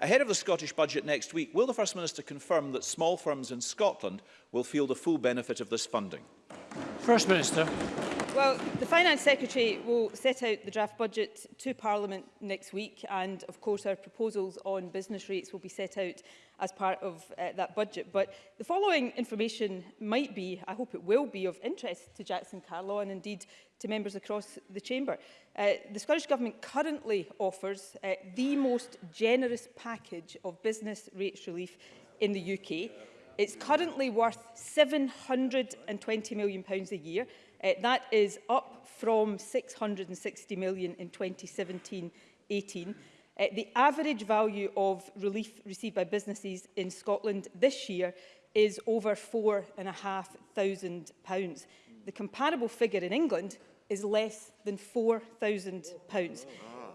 Ahead of the Scottish budget next week, will the First Minister confirm that small firms in Scotland will feel the full benefit of this funding? First Minister. Well, the Finance Secretary will set out the draft budget to Parliament next week and of course our proposals on business rates will be set out as part of uh, that budget. But the following information might be, I hope it will be, of interest to Jackson Carlaw and indeed to members across the chamber. Uh, the Scottish Government currently offers uh, the most generous package of business rates relief in the UK. It's currently worth £720 million a year Uh, that is up from 660 million in 2017-18. Uh, the average value of relief received by businesses in Scotland this year is over £4,500. The comparable figure in England is less than £4,000.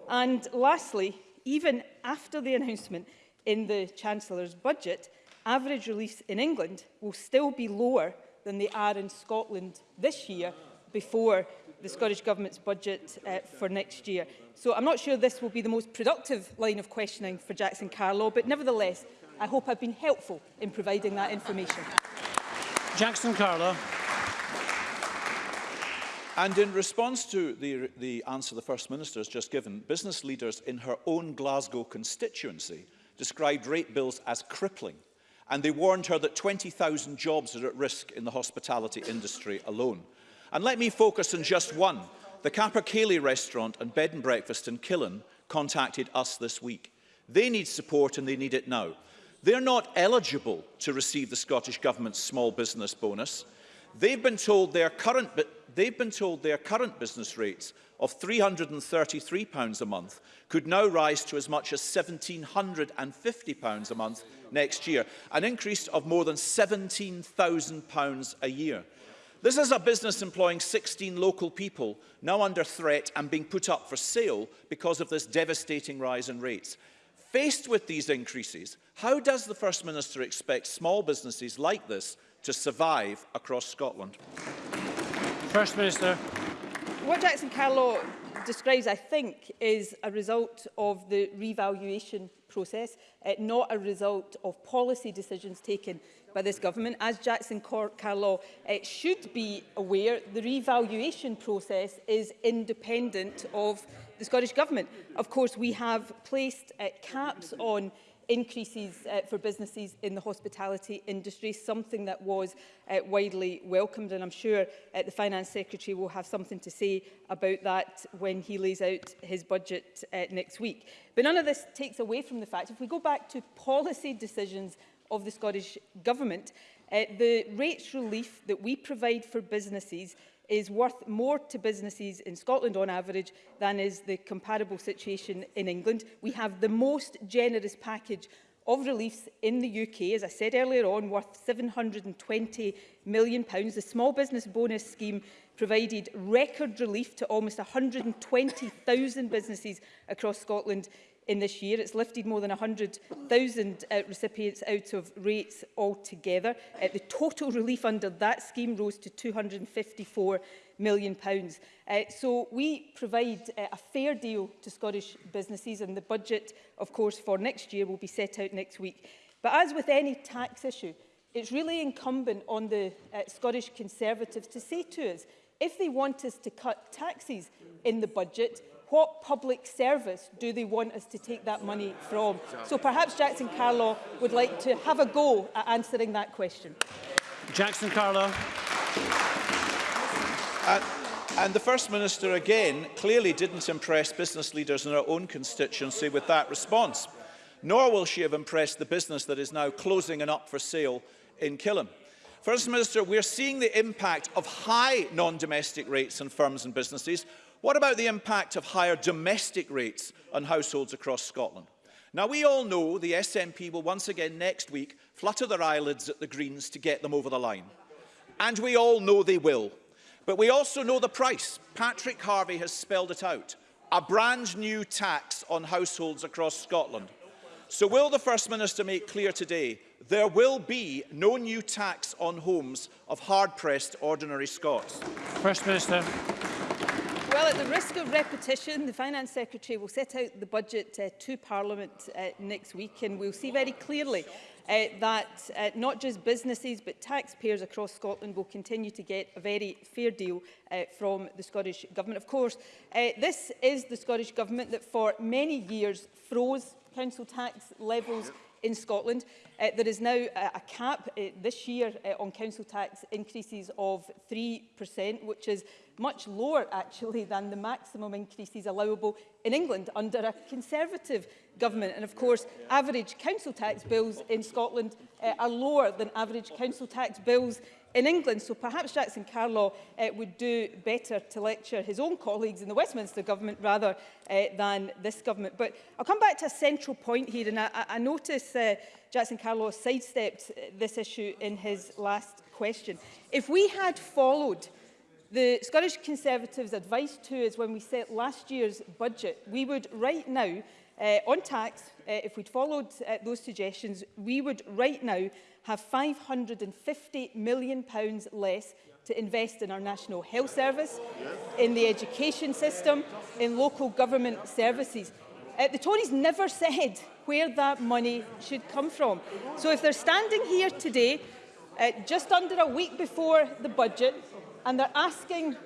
And lastly, even after the announcement in the Chancellor's budget, average relief in England will still be lower than they are in Scotland this year before the Scottish Government's budget uh, for next year. So I'm not sure this will be the most productive line of questioning for Jackson Carlaw, but nevertheless, I hope I've been helpful in providing that information. Jackson Carlaw. And in response to the, the answer the First Minister has just given, business leaders in her own Glasgow constituency described rate bills as crippling and they warned her that 20,000 jobs are at risk in the hospitality industry alone. And let me focus on just one. The Capercaillie restaurant and bed and breakfast in Killen contacted us this week. They need support and they need it now. They're not eligible to receive the Scottish Government's small business bonus. They've been told their current, they've been told their current business rates of £333 a month could now rise to as much as £1,750 a month next year, an increase of more than £17,000 a year. This is a business employing 16 local people, now under threat and being put up for sale because of this devastating rise in rates. Faced with these increases, how does the First Minister expect small businesses like this to survive across Scotland. First Minister. What Jackson Carlow describes, I think, is a result of the revaluation process, uh, not a result of policy decisions taken by this government. As Jackson Carlow uh, eh, should be aware, the revaluation process is independent of the Scottish Government. Of course, we have placed uh, caps on increases uh, for businesses in the hospitality industry, something that was uh, widely welcomed. And I'm sure uh, the Finance Secretary will have something to say about that when he lays out his budget uh, next week. But none of this takes away from the fact, if we go back to policy decisions of the Scottish Government, uh, the rates relief that we provide for businesses is worth more to businesses in Scotland on average than is the comparable situation in England. We have the most generous package of reliefs in the UK, as I said earlier on, worth £720 million. pounds. The small business bonus scheme provided record relief to almost 120,000 businesses across Scotland in this year. It's lifted more than 100,000 uh, recipients out of rates altogether. Uh, the total relief under that scheme rose to £254 million. Pounds. Uh, so we provide uh, a fair deal to Scottish businesses and the budget, of course, for next year will be set out next week. But as with any tax issue, it's really incumbent on the uh, Scottish Conservatives to say to us, if they want us to cut taxes in the budget, what public service do they want us to take that money from? So perhaps Jackson Carlo would like to have a go at answering that question. Jackson Carlo. Uh, and the First Minister again clearly didn't impress business leaders in her own constituency with that response. Nor will she have impressed the business that is now closing and up for sale in Killam. First Minister, we're seeing the impact of high non-domestic rates on firms and businesses What about the impact of higher domestic rates on households across Scotland? Now, we all know the SNP will once again next week flutter their eyelids at the Greens to get them over the line. And we all know they will. But we also know the price. Patrick Harvey has spelled it out. A brand new tax on households across Scotland. So will the First Minister make clear today there will be no new tax on homes of hard-pressed ordinary Scots? First Minister. Well, at the risk of repetition, the Finance Secretary will set out the budget uh, to Parliament uh, next week and we'll see very clearly uh, that uh, not just businesses but taxpayers across Scotland will continue to get a very fair deal uh, from the Scottish Government. Of course, uh, this is the Scottish Government that for many years froze council tax levels in Scotland. Uh, there is now a, a cap uh, this year uh, on council tax increases of 3%, which is much lower actually than the maximum increases allowable in England under a conservative government. And of course, average council tax bills in Scotland uh, are lower than average council tax bills in England. So perhaps Jackson Carlaw uh, eh, would do better to lecture his own colleagues in the Westminster government rather uh, than this government. But I'll come back to a central point here. And I, I notice uh, Jackson Carlaw sidestepped this issue in his last question. If we had followed the Scottish Conservatives' advice to us when we set last year's budget, we would right now uh, on tax, uh, if we'd followed uh, those suggestions, we would right now have £550 million pounds less to invest in our National Health Service, in the education system, in local government services. Uh, the Tories never said where that money should come from. So if they're standing here today, uh, just under a week before the budget, and they're asking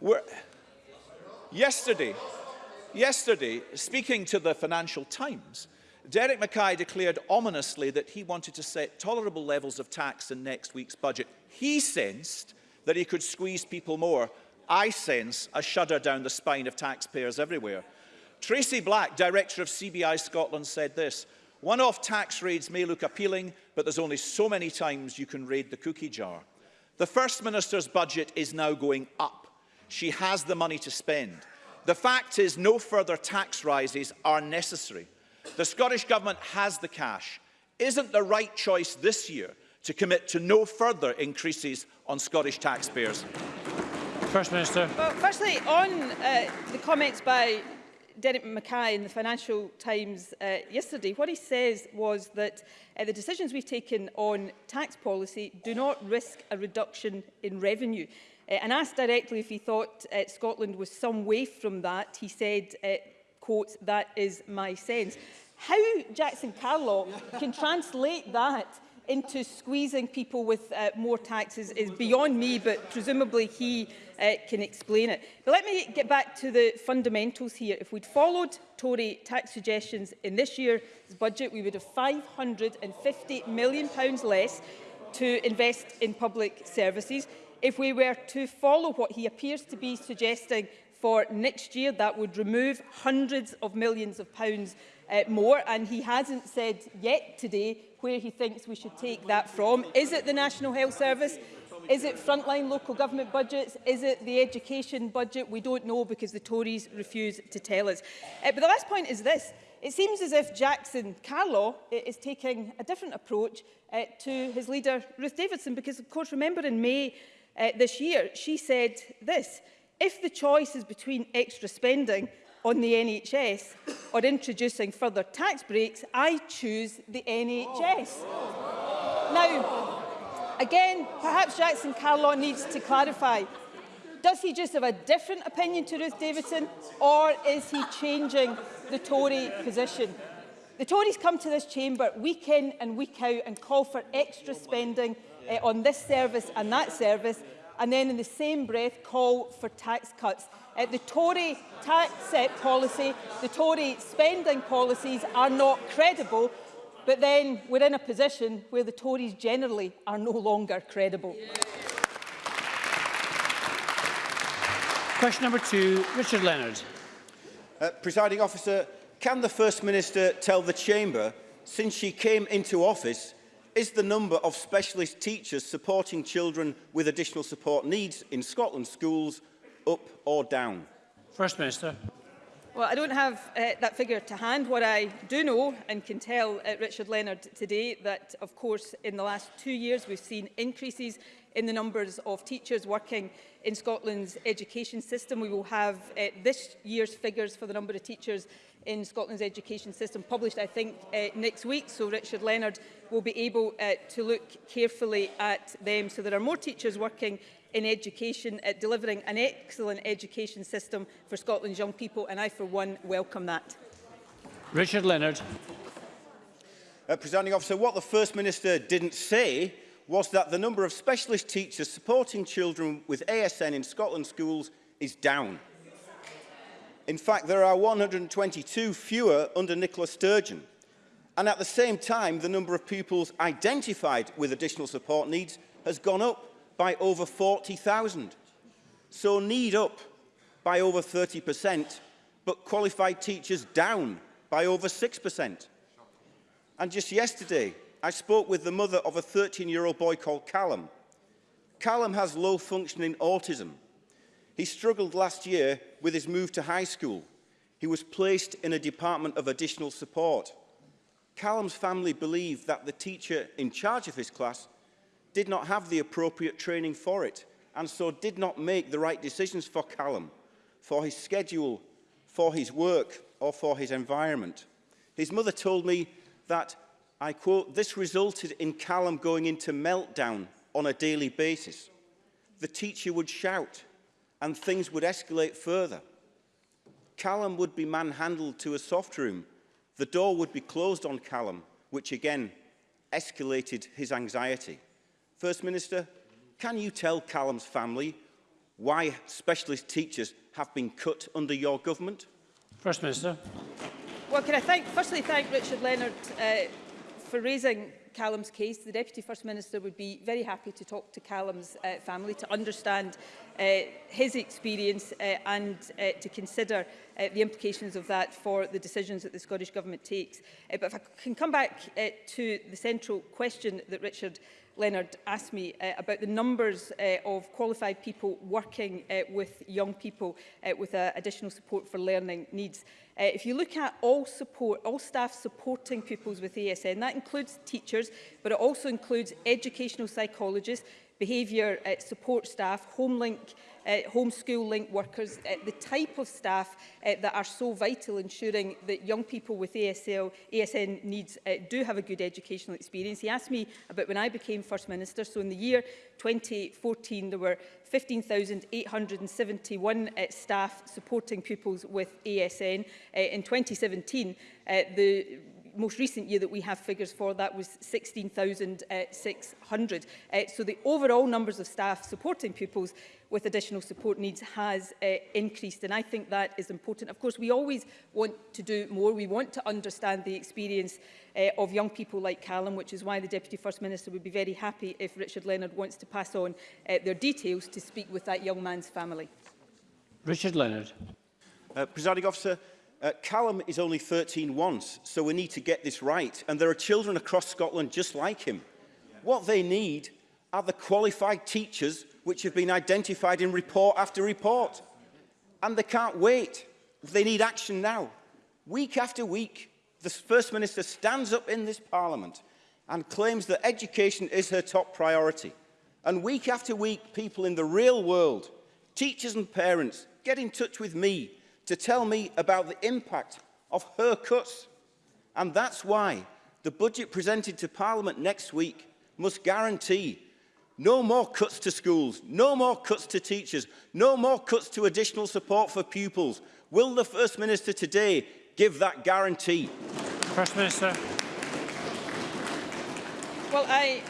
We're Yesterday, yesterday, speaking to the Financial Times, Derek Mackay declared ominously that he wanted to set tolerable levels of tax in next week's budget. He sensed that he could squeeze people more. I sense a shudder down the spine of taxpayers everywhere. Tracy Black, director of CBI Scotland, said this, one-off tax raids may look appealing, but there's only so many times you can raid the cookie jar. The First Minister's budget is now going up. she has the money to spend. The fact is no further tax rises are necessary. The Scottish Government has the cash. Isn't the right choice this year to commit to no further increases on Scottish taxpayers? First Minister. Well, firstly, on uh, the comments by Derek Mackay in the Financial Times uh, yesterday, what he says was that uh, the decisions we've taken on tax policy do not risk a reduction in revenue. Eh, and asked directly if he thought eh, Scotland was some way from that, he said, eh, quote, that is my sense. How Jackson Carlock can translate that into squeezing people with uh, more taxes is beyond me, but presumably he uh, can explain it. But let me get back to the fundamentals here. If we'd followed Tory tax suggestions in this year's budget, we would have £550 million less to invest in public services if we were to follow what he appears to be suggesting for next year, that would remove hundreds of millions of pounds uh, more. And he hasn't said yet today where he thinks we should take that from. Is it the National Health Service? Is it frontline local government budgets? Is it the education budget? We don't know because the Tories refuse to tell us. Uh, but the last point is this. It seems as if Jackson Carlaw uh, is taking a different approach uh, to his leader, Ruth Davidson, because, of course, remember in May uh, this year, she said this, if the choice is between extra spending on the NHS or introducing further tax breaks, I choose the NHS. Oh. Now, again, perhaps Jackson Carlaw needs to clarify. Does he just have a different opinion to Ruth Davidson or is he changing the Tory position? The Tories come to this chamber week in and week out and call for extra spending uh, on this service and that service, and then in the same breath call for tax cuts. Uh, the Tory tax set eh, policy, the Tory spending policies are not credible, but then we're in a position where the Tories generally are no longer credible. Yeah. Question number two, Richard Leonard. Uh, presiding officer, can the First Minister tell the Chamber, since she came into office, is the number of specialist teachers supporting children with additional support needs in Scotland schools up or down? First Minister. Well, I don't have uh, that figure to hand. What I do know and can tell uh, Richard Leonard today that, of course, in the last two years we've seen increases in the numbers of teachers working in Scotland's education system. We will have uh, this year's figures for the number of teachers in Scotland's education system published, I think, uh, next week. So Richard Leonard will be able uh, to look carefully at them. So there are more teachers working in education at delivering an excellent education system for Scotland's young people. And I, for one, welcome that. Richard Leonard. Uh, Presiding officer, what the First Minister didn't say was that the number of specialist teachers supporting children with ASN in Scotland schools is down. In fact, there are 122 fewer under Nicola Sturgeon. And at the same time, the number of pupils identified with additional support needs has gone up by over 40,000. So need up by over 30%, but qualified teachers down by over 6%. And just yesterday, I spoke with the mother of a 13-year-old boy called Callum. Callum has low-functioning autism. He struggled last year with his move to high school. He was placed in a department of additional support. Callum's family believed that the teacher in charge of his class did not have the appropriate training for it and so did not make the right decisions for Callum, for his schedule, for his work or for his environment. His mother told me that I quote, this resulted in Callum going into meltdown on a daily basis. The teacher would shout and things would escalate further. Callum would be manhandled to a soft room. The door would be closed on Callum, which again escalated his anxiety. First Minister, can you tell Callum's family why specialist teachers have been cut under your government? First Minister. Well, can I thank, firstly thank Richard Leonard uh, for raising Callum's case. The Deputy First Minister would be very happy to talk to Callum's uh, family to understand uh, his experience uh, and uh, to consider uh, the implications of that for the decisions that the Scottish Government takes. Uh, but if I can come back uh, to the central question that Richard Leonard asked me uh, about the numbers uh, of qualified people working uh, with young people uh, with uh, additional support for learning needs. Uh, if you look at all support, all staff supporting pupils with ASN, that includes teachers, but it also includes educational psychologists, behaviour uh, support staff, home link, uh, homeschool link workers, uh, the type of staff uh, that are so vital ensuring that young people with ASL, ASN needs uh, do have a good educational experience. He asked me about when I became First Minister, so in the year 2014 there were 15,871 uh, staff supporting pupils with ASN. Uh, in 2017, uh, the most recent year that we have figures for, that was 16,600. Uh, so the overall numbers of staff supporting pupils with additional support needs has uh, increased and I think that is important. Of course we always want to do more, we want to understand the experience uh, of young people like Callum which is why the Deputy First Minister would be very happy if Richard Leonard wants to pass on uh, their details to speak with that young man's family. Richard Leonard. Uh, Presiding Officer, Uh, Callum is only 13 once, so we need to get this right. And there are children across Scotland just like him. What they need are the qualified teachers which have been identified in report after report. And they can't wait. They need action now. Week after week, the First Minister stands up in this Parliament and claims that education is her top priority. And week after week, people in the real world, teachers and parents, get in touch with me to tell me about the impact of her cuts. And that's why the budget presented to Parliament next week must guarantee no more cuts to schools, no more cuts to teachers, no more cuts to additional support for pupils. Will the First Minister today give that guarantee? First Minister. Well, I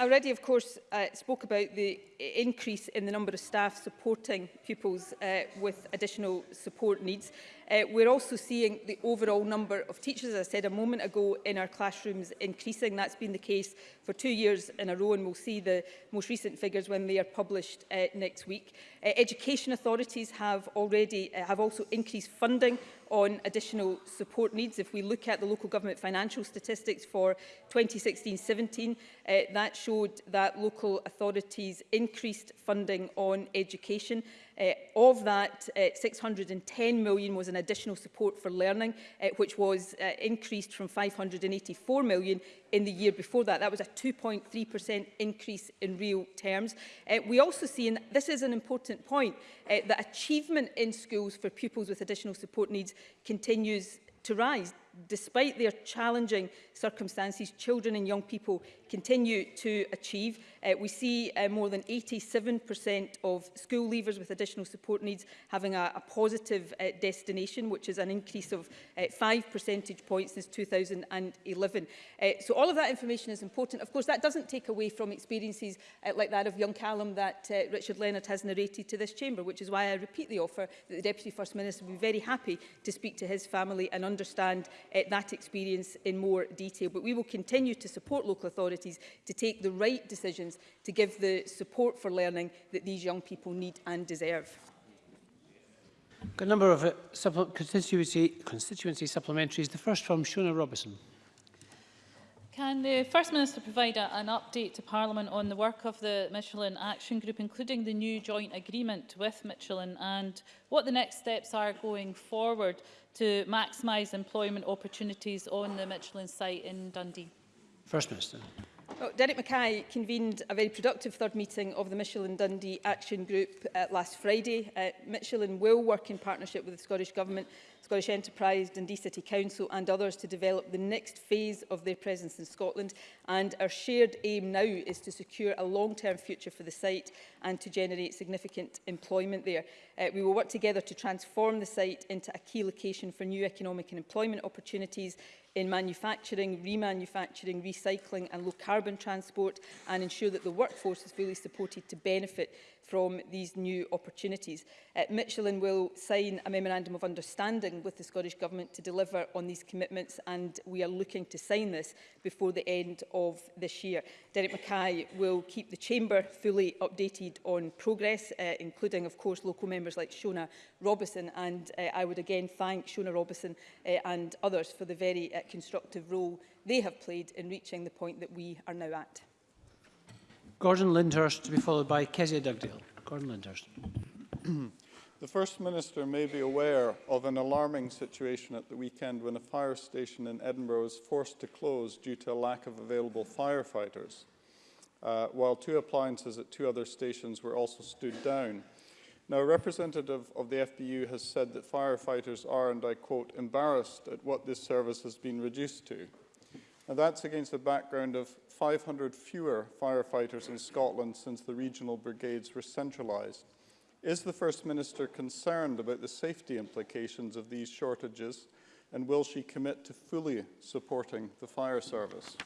already, of course, uh, spoke about the increase in the number of staff supporting pupils uh, with additional support needs. Uh, we're also seeing the overall number of teachers, as I said a moment ago, in our classrooms increasing. That's been the case for two years in a row, and we'll see the most recent figures when they are published uh, next week. Uh, education authorities have already uh, have also increased funding on additional support needs. If we look at the local government financial statistics for 2016-17, uh, that showed that local authorities increased increased funding on education. Uh, of that, uh, 610 million was an additional support for learning, uh, which was uh, increased from 584 million in the year before that. That was a 2.3% increase in real terms. Uh, we also see, and this is an important point, uh, that achievement in schools for pupils with additional support needs continues to rise despite their challenging circumstances, children and young people continue to achieve. Uh, we see uh, more than 87% of school leavers with additional support needs having a, a positive uh, destination, which is an increase of uh, five percentage points since 2011. Uh, so all of that information is important. Of course, that doesn't take away from experiences uh, like that of young Callum that uh, Richard Leonard has narrated to this chamber, which is why I repeat the offer that the Deputy First Minister would be very happy to speak to his family and understand uh, that experience in more detail. But we will continue to support local authorities to take the right decisions to give the support for learning that these young people need and deserve. a number of uh, constituency, constituency supplementaries. The first from Shona Robinson. Can the First Minister provide a, an update to Parliament on the work of the Michelin Action Group, including the new joint agreement with Michelin, and what the next steps are going forward to maximise employment opportunities on the Michelin site in Dundee? First Minister. Well, oh, Derek Mackay convened a very productive third meeting of the Michelin Dundee Action Group uh, last Friday. Uh, Michelin will work in partnership with the Scottish Government, Scottish Enterprise, Dundee City Council and others to develop the next phase of their presence in Scotland and our shared aim now is to secure a long-term future for the site and to generate significant employment there. Uh, we will work together to transform the site into a key location for new economic and employment opportunities in manufacturing, remanufacturing, recycling and low carbon transport and ensure that the workforce is fully supported to benefit from these new opportunities. Uh, Michelin will sign a memorandum of understanding with the Scottish Government to deliver on these commitments and we are looking to sign this before the end of this year. Derek Mackay will keep the Chamber fully updated on progress, uh, including of course local members like Shona Robison and uh, I would again thank Shona Robison uh, and others for the very uh, constructive role they have played in reaching the point that we are now at. Gordon Lindhurst to be followed by Kezia Dugdale. Gordon Lindhurst. the First Minister may be aware of an alarming situation at the weekend when a fire station in Edinburgh was forced to close due to a lack of available firefighters, uh, while two appliances at two other stations were also stood down. Now, a representative of the FBU has said that firefighters are, and I quote, embarrassed at what this service has been reduced to. Now, that's against the background of 500 fewer firefighters in Scotland since the regional brigades were centralised. Is the First Minister concerned about the safety implications of these shortages and will she commit to fully supporting the fire service?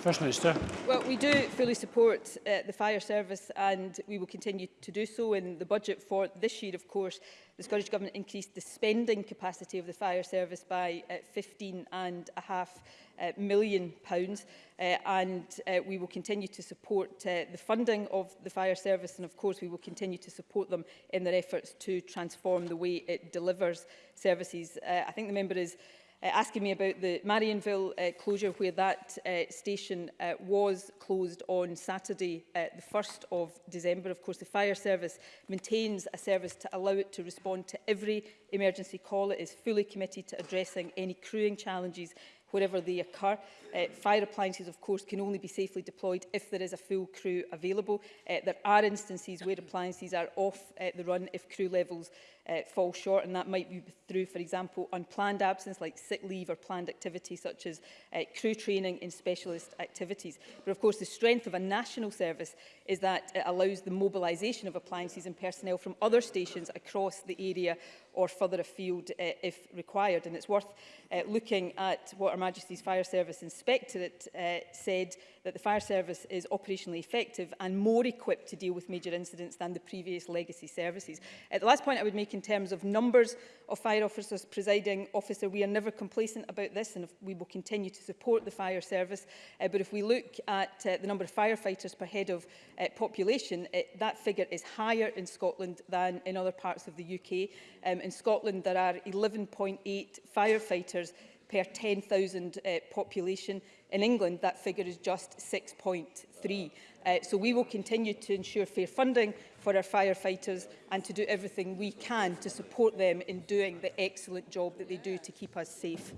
First Minister. Well, we do fully support uh, the fire service and we will continue to do so in the budget for this year, of course. The Scottish Government increased the spending capacity of the fire service by uh, 15 and a half uh, million pounds uh, and uh, we will continue to support uh, the funding of the fire service and of course we will continue to support them in their efforts to transform the way it delivers services. Uh, I think the member is uh, uh, asking me about the Marionville uh, closure where that uh, station uh, was closed on Saturday uh, the 1st of December. Of course, the fire service maintains a service to allow it to respond to every emergency call. It is fully committed to addressing any crewing challenges wherever they occur. Uh, fire appliances, of course, can only be safely deployed if there is a full crew available. Uh, there are instances where appliances are off uh, the run if crew levels uh, fall short and that might be through for example unplanned absence like sick leave or planned activities such as uh, crew training in specialist activities but of course the strength of a national service is that it allows the mobilisation of appliances and personnel from other stations across the area or further afield uh, if required and it's worth uh, looking at what Her Majesty's Fire Service Inspectorate uh, said that the fire service is operationally effective and more equipped to deal with major incidents than the previous legacy services. Uh, the last point I would make in terms of numbers of fire officers presiding officer, we are never complacent about this and we will continue to support the fire service. Uh, but if we look at uh, the number of firefighters per head of uh, population, it, that figure is higher in Scotland than in other parts of the UK. Um, in Scotland, there are 11.8 firefighters per 10,000 uh, population. In England, that figure is just 6.3. Uh, so we will continue to ensure fair funding for our firefighters and to do everything we can to support them in doing the excellent job that they do to keep us safe.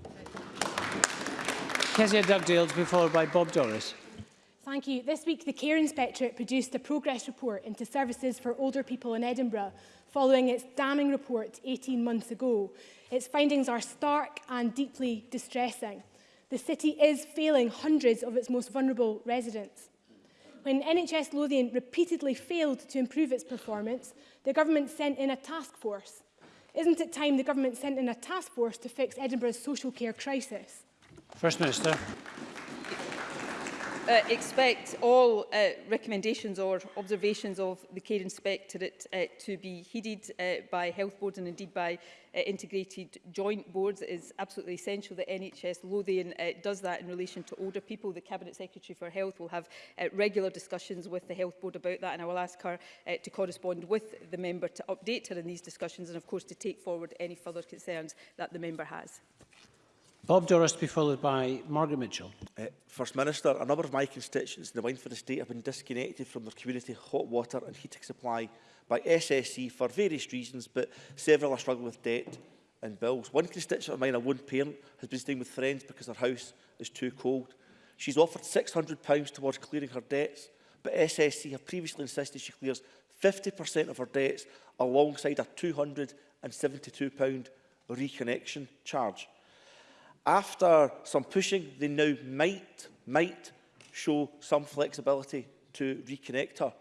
Kezia Dugdales, followed by Bob Doris. Thank you. This week, the Care Inspectorate produced a progress report into services for older people in Edinburgh following its damning report 18 months ago. Its findings are stark and deeply distressing the city is failing hundreds of its most vulnerable residents. When NHS Lothian repeatedly failed to improve its performance, the government sent in a task force. Isn't it time the government sent in a task force to fix Edinburgh's social care crisis? First Minister uh, expect all uh, recommendations or observations of the Care Inspectorate uh, to be heeded uh, by health boards and indeed by uh, integrated joint boards. It is absolutely essential that NHS Lothian uh, does that in relation to older people. The Cabinet Secretary for Health will have uh, regular discussions with the Health Board about that and I will ask her uh, to correspond with the member to update her in these discussions and of course to take forward any further concerns that the member has. Bob Doris to be followed by Margaret Mitchell. Uh, First Minister, a number of my constituents in the Wineford estate have been disconnected from their community hot water and heating supply by SSE for various reasons, but several are struggling with debt and bills. One constituent of mine, a one parent, has been staying with friends because her house is too cold. She's offered £600 towards clearing her debts, but SSC e have previously insisted she clears 50% of her debts alongside a £272 reconnection charge after some pushing, they now might, might show some flexibility to reconnect her.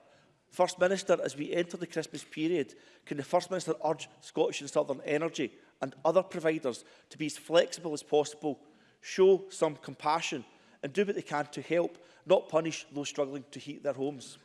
First Minister, as we enter the Christmas period, can the First Minister urge Scottish and Southern Energy and other providers to be as flexible as possible, show some compassion and do what they can to help, not punish those struggling to heat their homes?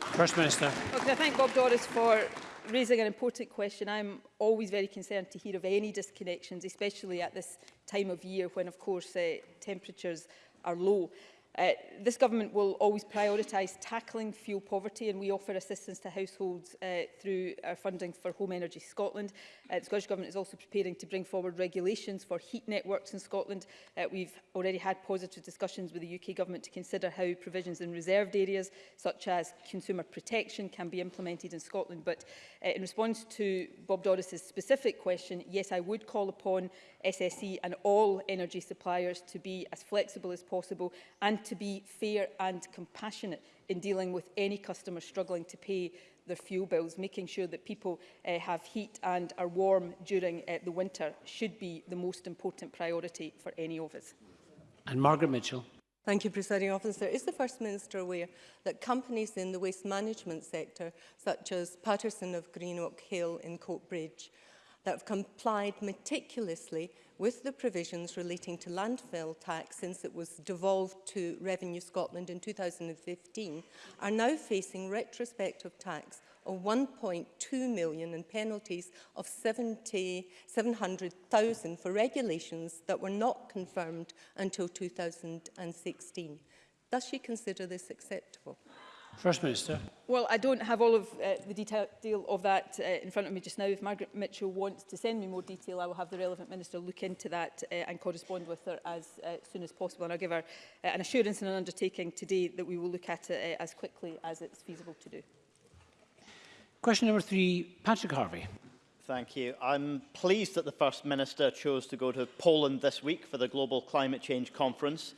First Minister. Okay, I thank Bob Doris for raising an important question. I'm always very concerned to hear of any disconnections, especially at this time of year when, of course, uh, temperatures are low. Uh, this government will always prioritise tackling fuel poverty and we offer assistance to households uh, through our funding for Home Energy Scotland. Uh, the Scottish Government is also preparing to bring forward regulations for heat networks in Scotland. Uh, we've already had positive discussions with the UK Government to consider how provisions in reserved areas such as consumer protection can be implemented in Scotland. But uh, in response to Bob Doris's specific question, yes, I would call upon SSE and all energy suppliers to be as flexible as possible and to be fair and compassionate in dealing with any customer struggling to pay their fuel bills. Making sure that people uh, have heat and are warm during uh, the winter should be the most important priority for any of us. And Margaret Mitchell. Thank you, Presiding Officer. Is the First Minister aware that companies in the waste management sector, such as Patterson of Greenock Hill in Coatbridge, that have complied meticulously with the provisions relating to landfill tax since it was devolved to Revenue Scotland in 2015 are now facing retrospective tax of 1.2 million and penalties of 700,000 for regulations that were not confirmed until 2016. Does she consider this acceptable? First Minister. Well, I don't have all of uh, the detail of that uh, in front of me just now. If Margaret Mitchell wants to send me more detail, I will have the relevant minister look into that uh, and correspond with her as uh, soon as possible. And I'll give her uh, an assurance and an undertaking today that we will look at it uh, as quickly as it's feasible to do. Question number three, Patrick Harvey. Thank you. I'm pleased that the First Minister chose to go to Poland this week for the Global Climate Change Conference.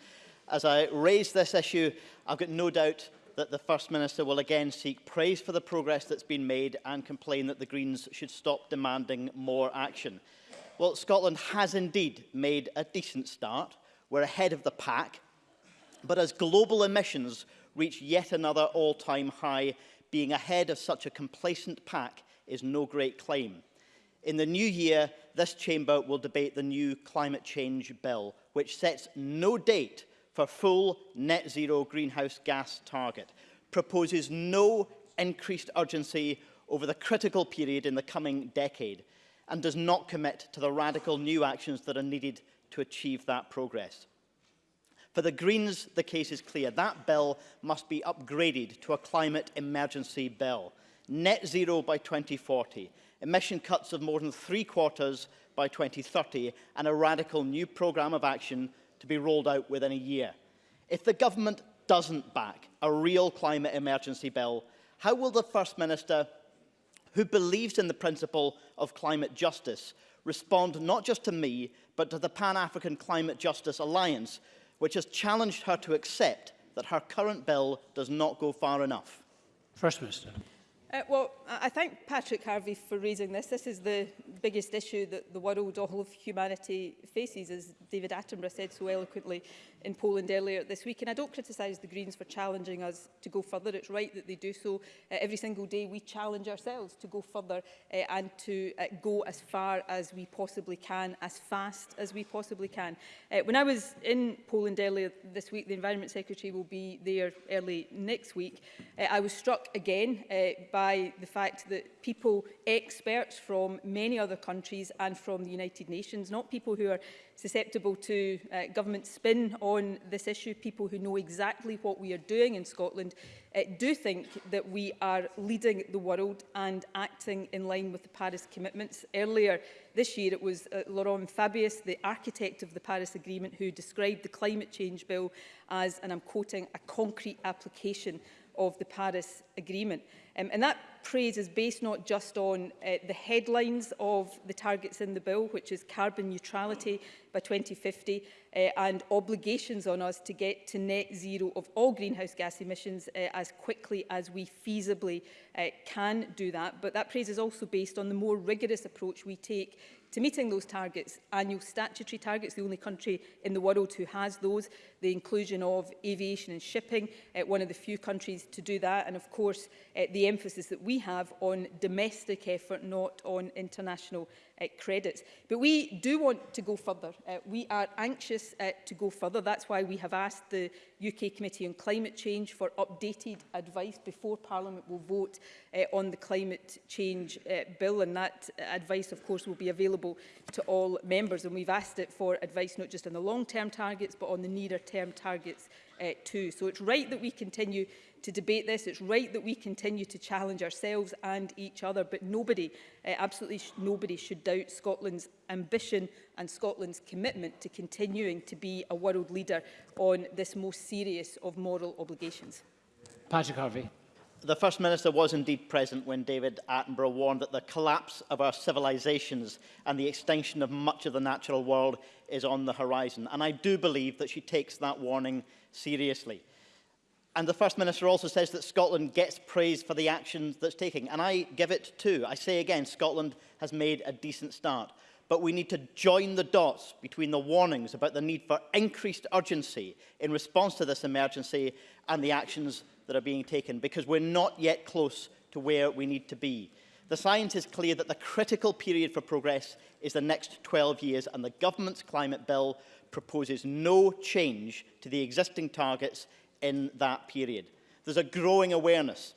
As I raise this issue, I've got no doubt that the First Minister will again seek praise for the progress that's been made and complain that the Greens should stop demanding more action. Well, Scotland has indeed made a decent start. We're ahead of the pack. But as global emissions reach yet another all-time high, being ahead of such a complacent pack is no great claim. In the new year, this chamber will debate the new climate change bill, which sets no date for full net zero greenhouse gas target, proposes no increased urgency over the critical period in the coming decade and does not commit to the radical new actions that are needed to achieve that progress. For the Greens, the case is clear. That bill must be upgraded to a climate emergency bill. Net zero by 2040, emission cuts of more than three quarters by 2030 and a radical new programme of action to be rolled out within a year. If the government doesn't back a real climate emergency bill, how will the First Minister, who believes in the principle of climate justice, respond not just to me, but to the Pan-African Climate Justice Alliance, which has challenged her to accept that her current bill does not go far enough? First Minister. Uh, well, I thank Patrick Harvey for raising this. This is the biggest issue that the world, all of humanity faces, as David Attenborough said so eloquently in Poland earlier this week. And I don't criticise the Greens for challenging us to go further. It's right that they do so. Uh, every single day we challenge ourselves to go further uh, and to uh, go as far as we possibly can, as fast as we possibly can. Uh, when I was in Poland earlier this week, the Environment Secretary will be there early next week, uh, I was struck again uh, by by the fact that people, experts from many other countries and from the United Nations, not people who are susceptible to uh, government spin on this issue, people who know exactly what we are doing in Scotland, uh, do think that we are leading the world and acting in line with the Paris commitments. Earlier this year, it was uh, Laurent Fabius, the architect of the Paris Agreement, who described the climate change bill as, and I'm quoting, a concrete application of the Paris Agreement. Um, and that praise is based not just on uh, the headlines of the targets in the bill, which is carbon neutrality by 2050 uh, and obligations on us to get to net zero of all greenhouse gas emissions uh, as quickly as we feasibly uh, can do that. But that praise is also based on the more rigorous approach we take to meeting those targets, annual statutory targets, the only country in the world who has those, the inclusion of aviation and shipping, uh, one of the few countries to do that, and of course uh, the emphasis that we have on domestic effort, not on international uh, credits. But we do want to go further. Uh, we are anxious uh, to go further. That's why we have asked the UK Committee on Climate Change for updated advice before Parliament will vote uh, on the climate change uh, bill. And that advice, of course, will be available to all members. And we've asked it for advice not just on the long-term targets, but on the nearer term targets uh, too. So it's right that we continue to debate this. It's right that we continue to challenge ourselves and each other, but nobody, uh, absolutely sh nobody should doubt Scotland's ambition and Scotland's commitment to continuing to be a world leader on this most serious of moral obligations. Patrick Harvey. The First Minister was indeed present when David Attenborough warned that the collapse of our civilisations and the extinction of much of the natural world is on the horizon. And I do believe that she takes that warning seriously. And the First Minister also says that Scotland gets praise for the actions that's taking. And I give it too. I say again, Scotland has made a decent start. But we need to join the dots between the warnings about the need for increased urgency in response to this emergency and the actions that are being taken because we're not yet close to where we need to be. The science is clear that the critical period for progress is the next 12 years and the government's climate bill proposes no change to the existing targets in that period. There's a growing awareness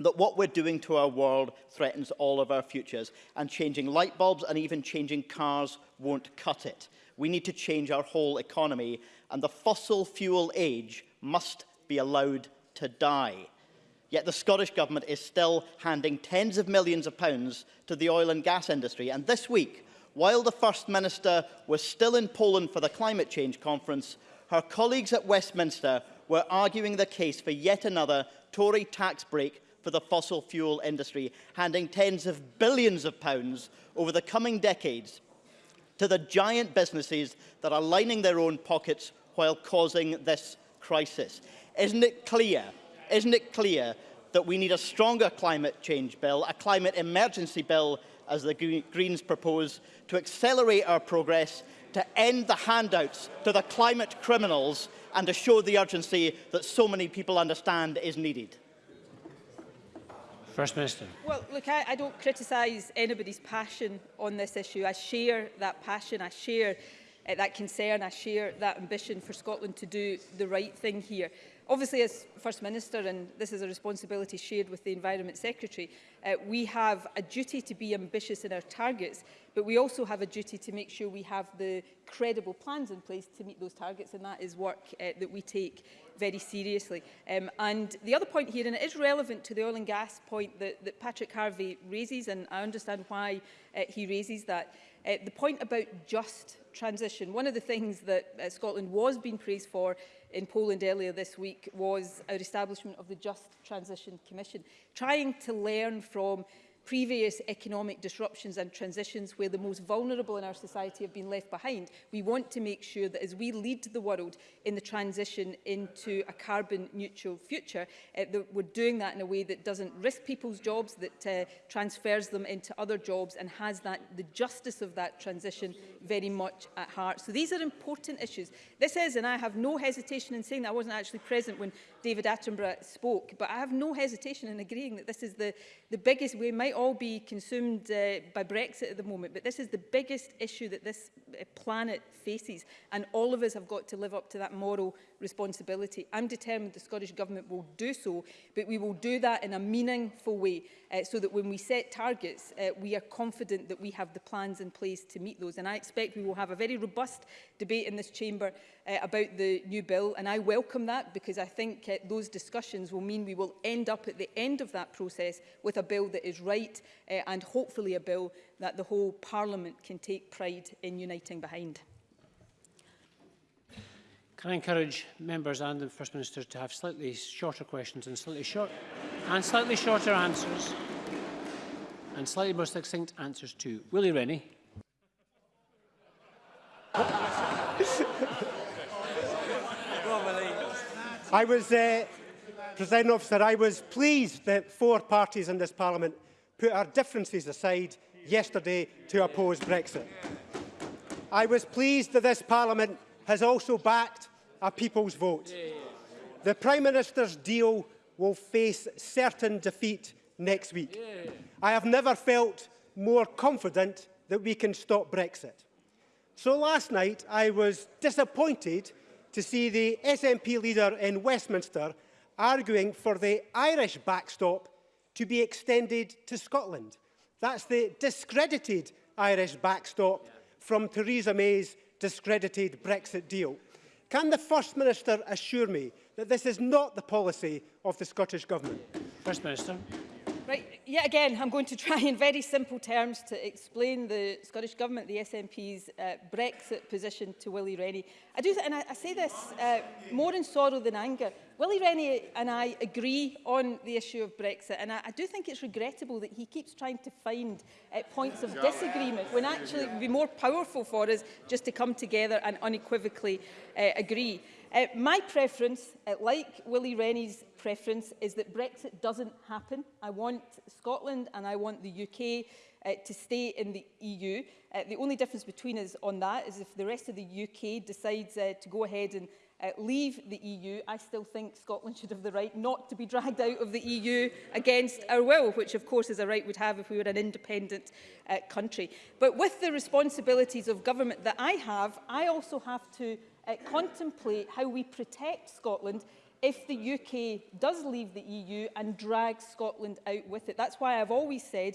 that what we're doing to our world threatens all of our futures and changing light bulbs and even changing cars won't cut it. We need to change our whole economy and the fossil fuel age must be allowed to die. Yet the Scottish Government is still handing tens of millions of pounds to the oil and gas industry. And this week, while the First Minister was still in Poland for the climate change conference, her colleagues at Westminster were arguing the case for yet another Tory tax break for the fossil fuel industry, handing tens of billions of pounds over the coming decades to the giant businesses that are lining their own pockets while causing this crisis. Isn't it clear? Isn't it clear that we need a stronger climate change bill, a climate emergency bill, as the Greens propose, to accelerate our progress, to end the handouts to the climate criminals and to show the urgency that so many people understand is needed? First Minister. Well, look, I, I don't criticise anybody's passion on this issue. I share that passion. I share uh, that concern. I share that ambition for Scotland to do the right thing here. Obviously, as First Minister, and this is a responsibility shared with the Environment Secretary, uh, we have a duty to be ambitious in our targets, but we also have a duty to make sure we have the credible plans in place to meet those targets, and that is work uh, that we take very seriously. Um, and the other point here, and it is relevant to the oil and gas point that, that Patrick Harvey raises, and I understand why uh, he raises that, Uh, the point about just transition, one of the things that uh, Scotland was being praised for in Poland earlier this week was our establishment of the Just Transition Commission, trying to learn from previous economic disruptions and transitions where the most vulnerable in our society have been left behind. We want to make sure that as we lead the world in the transition into a carbon neutral future, uh, that we're doing that in a way that doesn't risk people's jobs, that uh, transfers them into other jobs and has that the justice of that transition very much at heart. So these are important issues. This is, and I have no hesitation in saying that I wasn't actually present when David Attenborough spoke, but I have no hesitation in agreeing that this is the, the biggest, we might all be consumed uh, by Brexit at the moment, but this is the biggest issue that this uh, planet faces, and all of us have got to live up to that moral responsibility. I'm determined the Scottish Government will do so, but we will do that in a meaningful way, uh, so that when we set targets, uh, we are confident that we have the plans in place to meet those. And I expect we will have a very robust debate in this chamber uh, about the new bill, and I welcome that because I think those discussions will mean we will end up at the end of that process with a bill that is right uh, and hopefully a bill that the whole Parliament can take pride in uniting behind. Can I encourage members and the First Minister to have slightly shorter questions and slightly, short and slightly shorter answers and slightly more succinct answers too. Willie Rennie. I was, uh, President Officer, I was pleased that four parties in this Parliament put our differences aside yesterday to oppose Brexit. I was pleased that this Parliament has also backed a people's vote. The Prime Minister's deal will face certain defeat next week. I have never felt more confident that we can stop Brexit. So last night I was disappointed to see the SNP leader in Westminster arguing for the Irish backstop to be extended to Scotland. That's the discredited Irish backstop from Theresa May's discredited Brexit deal. Can the First Minister assure me that this is not the policy of the Scottish Government? First Minister. Right, yet again, I'm going to try in very simple terms to explain the Scottish Government, the SNP's uh, Brexit position to Willie Rennie. I do, and I, I say this uh, more in sorrow than anger. Willie Rennie and I agree on the issue of Brexit, and I, I do think it's regrettable that he keeps trying to find uh, points of disagreement when actually it would be more powerful for us just to come together and unequivocally uh, agree. Uh, my preference, uh, like Willie Rennie's preference is that Brexit doesn't happen. I want Scotland and I want the UK uh, to stay in the EU. Uh, the only difference between us on that is if the rest of the UK decides uh, to go ahead and uh, leave the EU, I still think Scotland should have the right not to be dragged out of the EU against our will, which of course is a right we'd have if we were an independent uh, country. But with the responsibilities of government that I have, I also have to uh, contemplate how we protect Scotland if the UK does leave the EU and drag Scotland out with it. That's why I've always said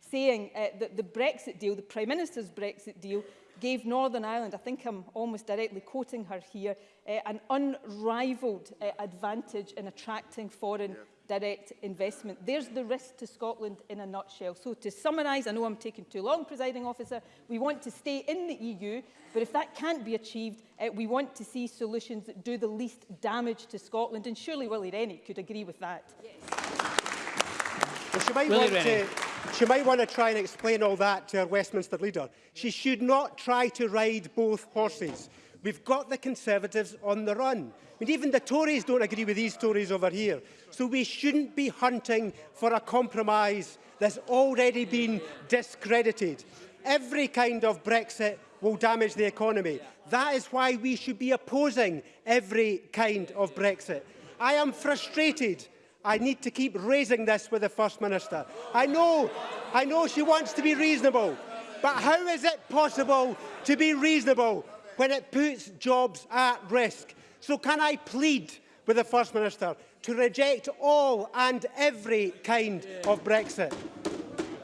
saying uh, that the Brexit deal, the Prime Minister's Brexit deal, gave Northern Ireland, I think I'm almost directly quoting her here, uh, an unrivaled uh, advantage in attracting foreign yeah. direct investment. There's the risk to Scotland in a nutshell. So to summarise, I know I'm taking too long, presiding officer, we want to stay in the EU, but if that can't be achieved, uh, we want to see solutions that do the least damage to Scotland, and surely Willie Rennie could agree with that. Yes. Well, she might Willie want Rennie. to She might want to try and explain all that to her Westminster leader. She should not try to ride both horses. We've got the Conservatives on the run. I mean, even the Tories don't agree with these Tories over here. So we shouldn't be hunting for a compromise that's already been discredited. Every kind of Brexit will damage the economy. That is why we should be opposing every kind of Brexit. I am frustrated I need to keep raising this with the First Minister. I know, I know she wants to be reasonable, but how is it possible to be reasonable when it puts jobs at risk? So can I plead with the First Minister to reject all and every kind of Brexit?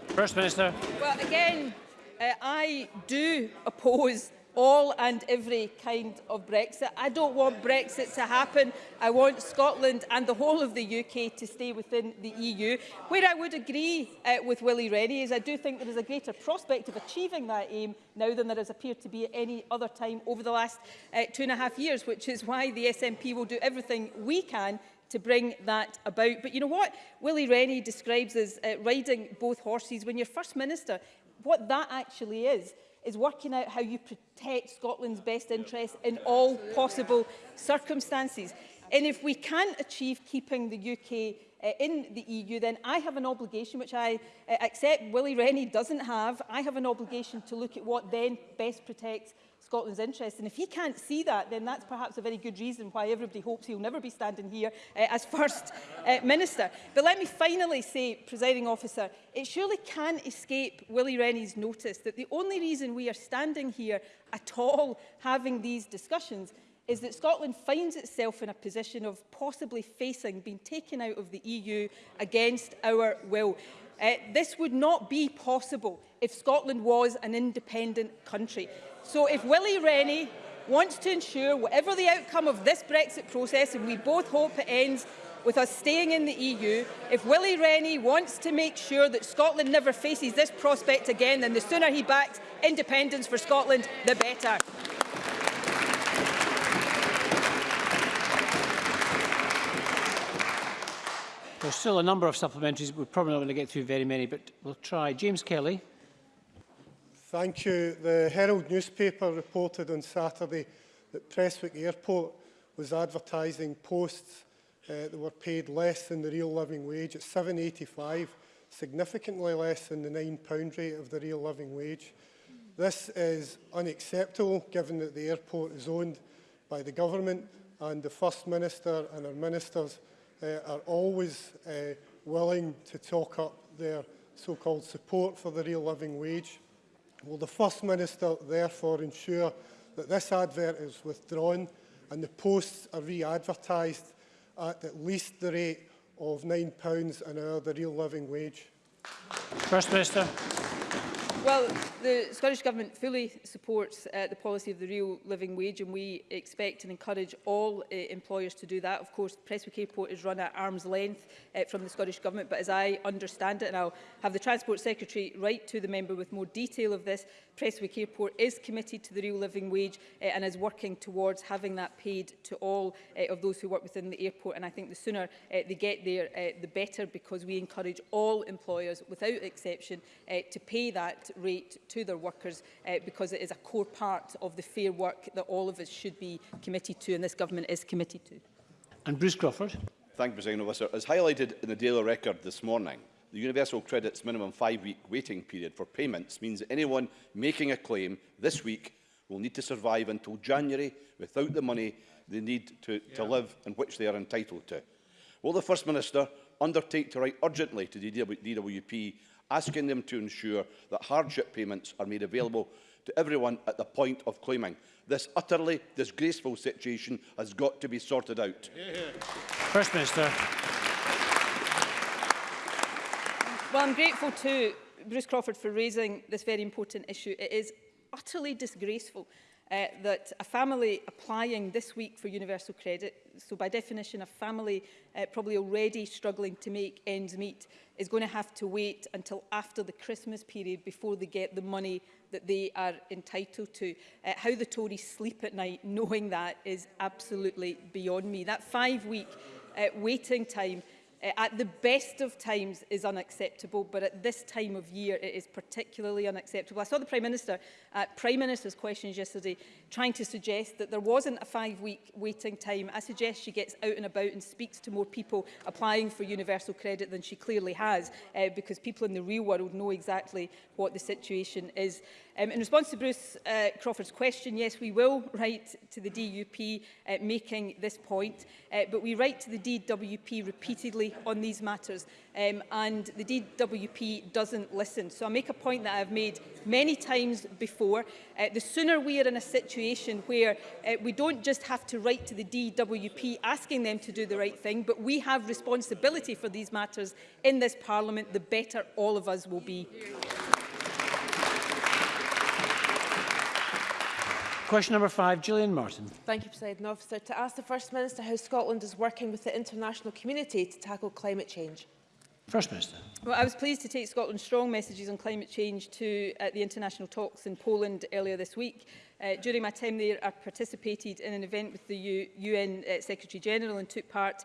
First Minister. Well, again, uh, I do oppose all and every kind of Brexit. I don't want Brexit to happen. I want Scotland and the whole of the UK to stay within the EU. Where I would agree uh, with Willie Rennie is I do think there is a greater prospect of achieving that aim now than there has appeared to be at any other time over the last uh, two and a half years, which is why the SNP will do everything we can to bring that about. But you know what Willie Rennie describes as uh, riding both horses when you're First Minister, what that actually is is working out how you protect Scotland's best interests in all possible circumstances. And if we can't achieve keeping the UK uh, in the EU, then I have an obligation, which I uh, accept Willie Rennie doesn't have, I have an obligation to look at what then best protects Scotland's interests. And if he can't see that, then that's perhaps a very good reason why everybody hopes he'll never be standing here uh, as First uh, Minister. But let me finally say, presiding officer, it surely can escape Willie Rennie's notice that the only reason we are standing here at all having these discussions is that Scotland finds itself in a position of possibly facing being taken out of the EU against our will. Uh, this would not be possible if Scotland was an independent country. So if Willie Rennie wants to ensure whatever the outcome of this Brexit process, and we both hope it ends with us staying in the EU, if Willie Rennie wants to make sure that Scotland never faces this prospect again, then the sooner he backs independence for Scotland, the better. There's still a number of supplementaries, but we're probably not going to get through very many, but we'll try. James Kelly. Thank you. The Herald newspaper reported on Saturday that Prestwick Airport was advertising posts uh, that were paid less than the real living wage at 7.85, significantly less than the £9 rate of the real living wage. This is unacceptable given that the airport is owned by the government and the First Minister and our ministers uh, are always uh, willing to talk up their so-called support for the real living wage. Will the First Minister therefore ensure that this advert is withdrawn and the posts are re-advertised at at least the rate of £9 an hour, the real living wage? First Minister. Well, the Scottish Government fully supports uh, the policy of the real living wage and we expect and encourage all uh, employers to do that. Of course, Prestwick Airport is run at arm's length uh, from the Scottish Government, but as I understand it, and I'll have the Transport Secretary write to the member with more detail of this, Prestwick Airport is committed to the real living wage uh, and is working towards having that paid to all uh, of those who work within the airport. And I think the sooner uh, they get there, uh, the better, because we encourage all employers, without exception, uh, to pay that rate to their workers uh, because it is a core part of the fair work that all of us should be committed to and this government is committed to. And Bruce Crawford. Thank you, President Officer. As highlighted in the Daily Record this morning, the Universal Credit's minimum five-week waiting period for payments means that anyone making a claim this week will need to survive until January without the money they need to, yeah. to live and which they are entitled to. Will the First Minister undertake to write urgently to the DWP asking them to ensure that hardship payments are made available to everyone at the point of claiming. This utterly disgraceful situation has got to be sorted out. First Minister. Well, I'm grateful to Bruce Crawford for raising this very important issue. It is utterly disgraceful uh, that a family applying this week for universal credit, so by definition a family uh, probably already struggling to make ends meet, is going to have to wait until after the Christmas period before they get the money that they are entitled to. Uh, how the Tories sleep at night knowing that is absolutely beyond me. That five-week uh, waiting time Eh, at the best of times is unacceptable, but at this time of year it is particularly unacceptable. I saw the Prime Minister at uh, Prime Minister's questions yesterday trying to suggest that there wasn't a five-week waiting time. I suggest she gets out and about and speaks to more people applying for universal credit than she clearly has, uh, because people in the real world know exactly what the situation is. Um, in response to Bruce uh, Crawford's question, yes, we will write to the DUP uh, eh, making this point, uh, but we write to the DWP repeatedly on these matters um, and the DWP doesn't listen. So I make a point that I've made many times before. Uh, the sooner we are in a situation where uh, we don't just have to write to the DWP asking them to do the right thing, but we have responsibility for these matters in this Parliament, the better all of us will be. Question number five, Gillian Martin. Thank you, President Officer. To ask the First Minister how Scotland is working with the international community to tackle climate change. First Minister. Well, I was pleased to take Scotland's strong messages on climate change to uh, the international talks in Poland earlier this week. Uh, during my time there, I participated in an event with the U UN uh, Secretary-General and took part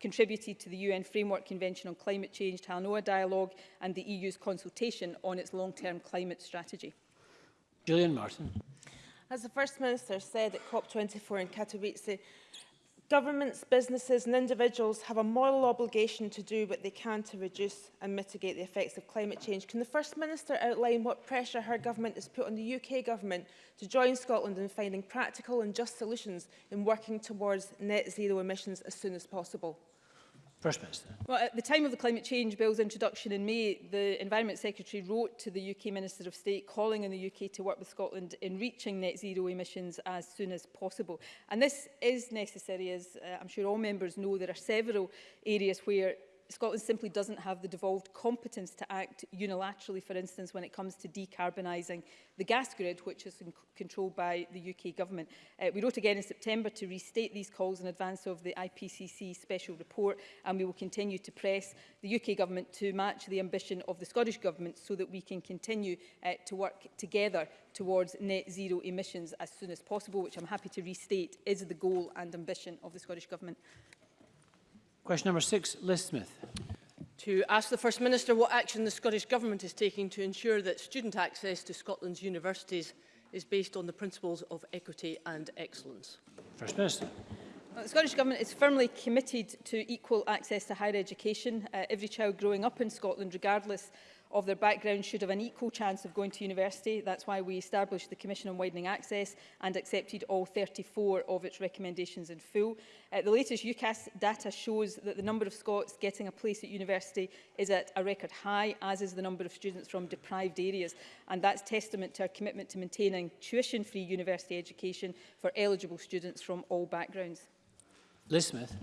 contributed to the UN Framework Convention on Climate Change, Talanoa Dialogue, and the EU's consultation on its long-term climate strategy. Gillian Martin. As the First Minister said at COP24 in Katowice, governments, businesses and individuals have a moral obligation to do what they can to reduce and mitigate the effects of climate change. Can the First Minister outline what pressure her government has put on the UK government to join Scotland in finding practical and just solutions in working towards net zero emissions as soon as possible? First Minister. Well, at the time of the climate change bill's introduction in May, the Environment Secretary wrote to the UK Minister of State calling on the UK to work with Scotland in reaching net zero emissions as soon as possible. And this is necessary, as uh, I'm sure all members know, there are several areas where Scotland simply doesn't have the devolved competence to act unilaterally, for instance, when it comes to decarbonising the gas grid, which is controlled by the UK government. Uh, we wrote again in September to restate these calls in advance of the IPCC special report, and we will continue to press the UK government to match the ambition of the Scottish government so that we can continue uh, to work together towards net zero emissions as soon as possible, which I'm happy to restate is the goal and ambition of the Scottish Government. Question number six, Liz Smith. To ask the First Minister what action the Scottish Government is taking to ensure that student access to Scotland's universities is based on the principles of equity and excellence. First Minister. Well, the Scottish Government is firmly committed to equal access to higher education. Uh, every child growing up in Scotland, regardless of their background should have an equal chance of going to university. That's why we established the Commission on Widening Access and accepted all 34 of its recommendations in full. Uh, the latest UCAS data shows that the number of Scots getting a place at university is at a record high, as is the number of students from deprived areas. And that's testament to our commitment to maintaining tuition-free university education for eligible students from all backgrounds. Liz Smith.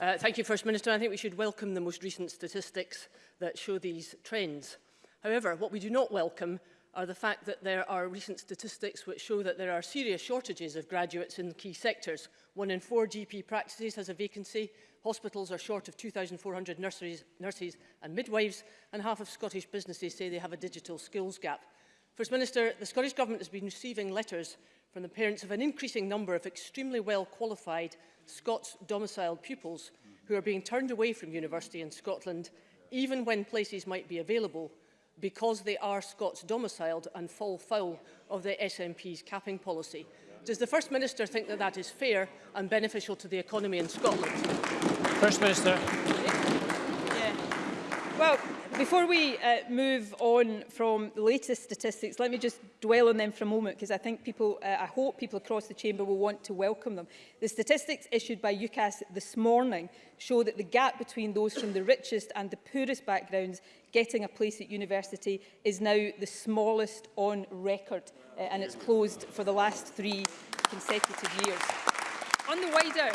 Uh, thank you, First Minister. I think we should welcome the most recent statistics that show these trends. However, what we do not welcome are the fact that there are recent statistics which show that there are serious shortages of graduates in key sectors. One in four GP practices has a vacancy, hospitals are short of 2,400 nurses and midwives, and half of Scottish businesses say they have a digital skills gap. First Minister, the Scottish Government has been receiving letters from the parents of an increasing number of extremely well qualified Scots-domiciled pupils who are being turned away from university in Scotland, even when places might be available, because they are Scots domiciled and fall foul of the SNP's capping policy. Does the First Minister think that that is fair and beneficial to the economy in Scotland? First Minister. Yeah. Well, Before we uh, move on from the latest statistics, let me just dwell on them for a moment because I think people, uh, I hope people across the chamber will want to welcome them. The statistics issued by UCAS this morning show that the gap between those from the richest and the poorest backgrounds getting a place at university is now the smallest on record uh, and it's closed for the last three consecutive years. On the wider,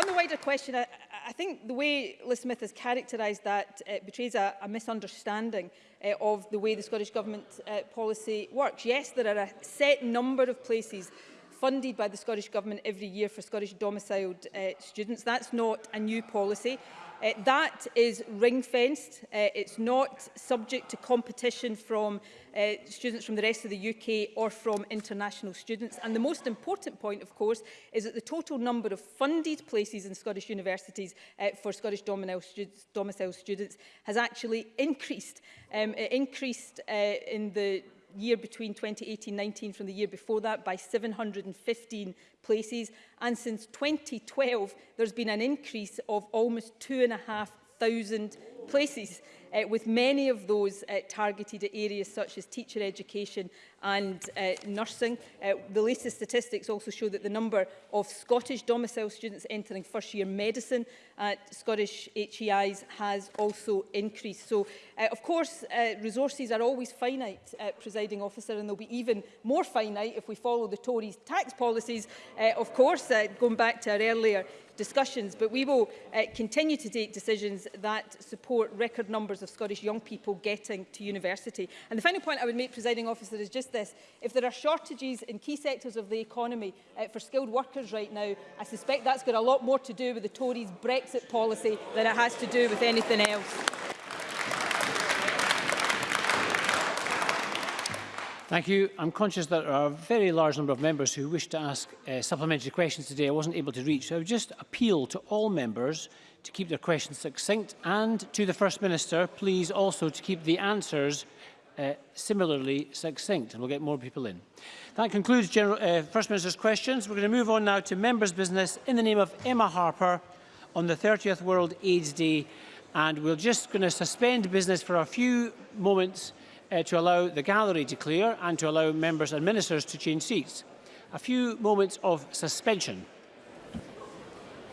on the wider question, I, I think the way Liz Smith has characterised that uh, betrays a, a misunderstanding uh, of the way the Scottish Government uh, policy works. Yes, there are a set number of places funded by the Scottish Government every year for Scottish domiciled uh, students. That's not a new policy. Uh, that is ring-fenced. Uh, it's not subject to competition from uh, students from the rest of the UK or from international students. And the most important point, of course, is that the total number of funded places in Scottish universities uh, for Scottish domicile students has actually increased. Um, it increased uh, in the year between 2018-19 from the year before that by 715 places. And since 2012, there's been an increase of almost two and a half thousand places, uh, with many of those uh, targeted at areas such as teacher education and uh, nursing. Uh, the latest statistics also show that the number of Scottish domicile students entering first-year medicine at Scottish HEIs has also increased. So, uh, of course, uh, resources are always finite, uh, presiding officer, and they'll be even more finite if we follow the Tories' tax policies, uh, of course, uh, going back to our earlier discussions. But we will uh, continue to take decisions that support support record numbers of Scottish young people getting to university. And the final point I would make, presiding officer, is just this. If there are shortages in key sectors of the economy uh, for skilled workers right now, I suspect that's got a lot more to do with the Tories' Brexit policy than it has to do with anything else. Thank you. I'm conscious that there are a very large number of members who wish to ask uh, supplementary questions today I wasn't able to reach. So I would just appeal to all members to keep their questions succinct and to the First Minister, please also to keep the answers uh, similarly succinct and we'll get more people in. That concludes General, uh, First Minister's questions. We're going to move on now to members' business in the name of Emma Harper on the 30th World AIDS Day and we're just going to suspend business for a few moments uh, to allow the gallery to clear and to allow members and ministers to change seats. A few moments of suspension.